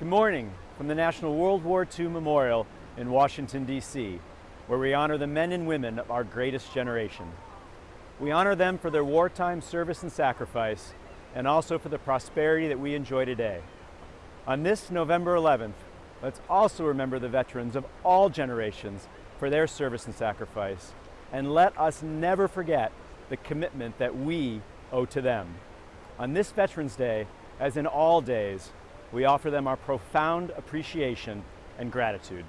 Good morning from the National World War II Memorial in Washington, D.C., where we honor the men and women of our greatest generation. We honor them for their wartime service and sacrifice, and also for the prosperity that we enjoy today. On this November 11th, let's also remember the veterans of all generations for their service and sacrifice, and let us never forget the commitment that we owe to them. On this Veterans Day, as in all days, we offer them our profound appreciation and gratitude.